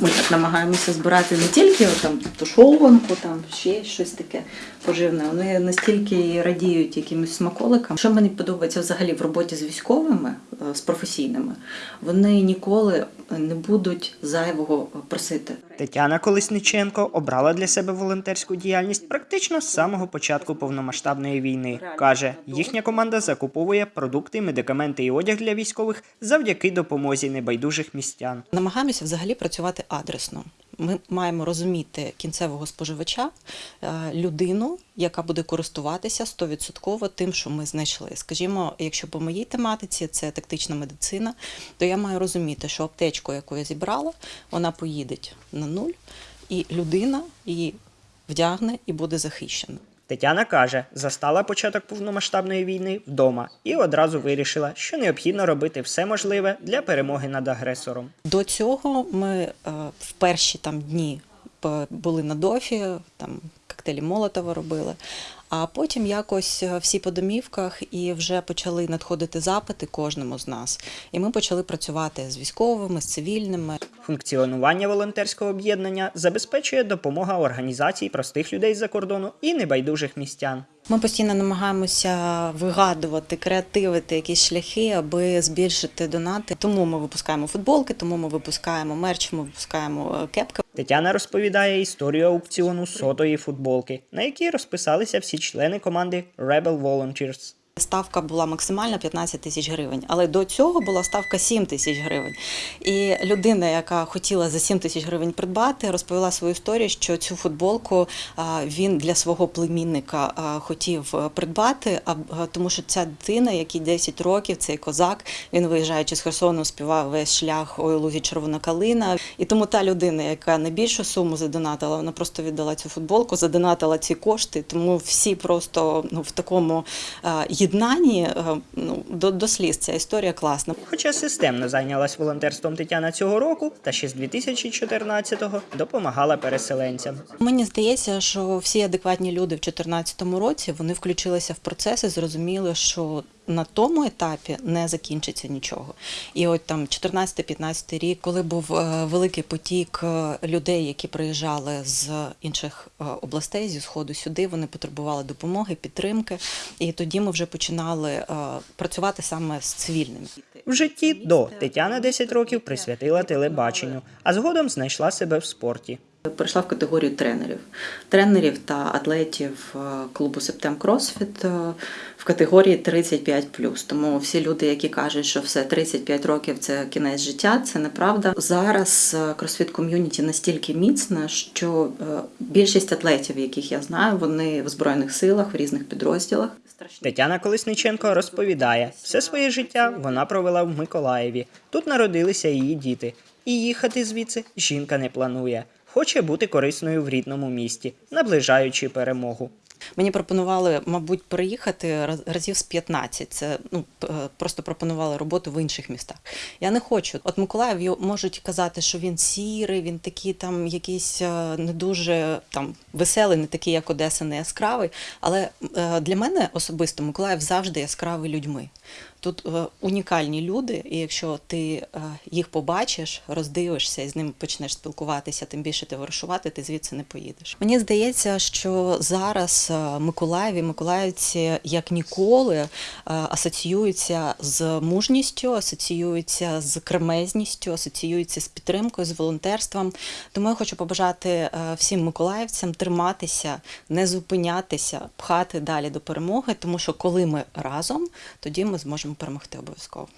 Ми так намагаємося збирати не тільки там тушованку, там ще щось таке поживне. Вони настільки радіють якимось смаколикам. Що мені подобається взагалі в роботі з військовими, е, з професійними, вони ніколи не будуть зайвого просити. Тетяна Колесниченко обрала для себе волонтерську діяльність практично з самого початку повномасштабної війни. каже, їхня команда закуповує продукти, медикаменти і одяг для військових завдяки допомозі небайдужих містян. Намагаємося взагалі працювати адресно. Ми маємо розуміти кінцевого споживача, е, людину, яка буде користуватися 100% тим, що ми знайшли. Скажімо, якщо по моїй тематиці це тактична медицина, то я маю розуміти, що аптечку, яку я зібрала, вона поїде на нуль, і людина її вдягне і буде захищена. Тетяна каже, застала початок повномасштабної війни вдома і одразу вирішила, що необхідно робити все можливе для перемоги над агресором. До цього ми е, в перші там дні п- були на дофі, там коктейлі Молотова робили. А потім якось е, всі по домівках і вже почали надходити запити кожному з нас. І ми почали працювати з військовими, з цивільними. Функціонування волонтерського об'єднання забезпечує допомога організацій простих людей з-за кордону і небайдужих містян. Ми постійно намагаємося вигадувати, креативити якісь шляхи, аби збільшити донати. Тому ми випускаємо футболки, тому ми випускаємо мерч, ми випускаємо е, кепки. Тетяна розповідає історію аукціону сотої футболки, на якій розписалися всі члени команди Rebel Volunteers. Ставка була максимальна 15 тисяч гривень, але до цього була ставка 7 тисяч гривень. І людина, яка хотіла за 7 тисяч гривень придбати, розповіла свою історію, що цю футболку він для свого племінника хотів е, придбати, а, тому що ця дитина, якій 10 років, цей козак, він виїжджаючи з Херсону, співав весь шлях ой лузі червона калина. І тому та людина, яка найбільшу суму задонатила, вона просто віддала цю футболку, задонатила ці кошти. Тому всі просто ну в такому а, єднанні е, ну, до, до сліз ця історія класна. Хоча системно зайнялась волонтерством Тетяна цього року, та ще з 2014-го допомагала переселенцям. Мені здається, що всі адекватні люди в 2014 році вони включилися в процес і зрозуміли, що на тому етапі не закінчиться нічого. І от там 14-15 рік, коли був е, великий потік е, людей, які приїжджали з інших е, областей, зі сходу сюди, вони потребували допомоги, підтримки. І тоді ми вже починали працювати саме з цивільними. В житті до Тетяна 10 років присвятила телебаченню, а згодом знайшла себе в спорті. Перейшла в категорію тренерів, тренерів та атлетів е, клубу Септем Кросфіт е, в категорії 35+. Тому всі люди, які кажуть, що все 35 років це кінець життя, це неправда. Зараз кросфіт ком'юніті настільки міцне, що е, більшість атлетів, яких я знаю, вони в збройних силах в різних підрозділах. Тетяна Колесниченко розповідає, все своє життя вона провела в Миколаєві. Тут народилися її діти. І їхати звідси жінка не планує. Хоче бути корисною в рідному місті, наближаючи перемогу. Мені пропонували, мабуть, переїхати раз- разів з 15. Це ну е, просто пропонували роботу в інших містах. Я не хочу. От Миколаїв можуть казати, що він сірий, він такий там якийсь е, не дуже там веселий, не такий, як Одеса, не яскравий. Але е, для мене особисто Миколаїв завжди яскравий людьми. Тут е, унікальні люди, і якщо ти е, їх побачиш, роздивишся і з ними почнеш спілкуватися, тим більше товаришувати, ти звідси не поїдеш. Мені здається, що зараз е, Миколаїв і миколаївці як ніколи асоціюються з мужністю, асоціюються з кремезністю, асоціюються з підтримкою, з волонтерством. Тому я хочу побажати всім миколаївцям триматися, не зупинятися, пхати далі до перемоги, тому що коли ми разом, тоді ми зможемо перемогти обов'язково.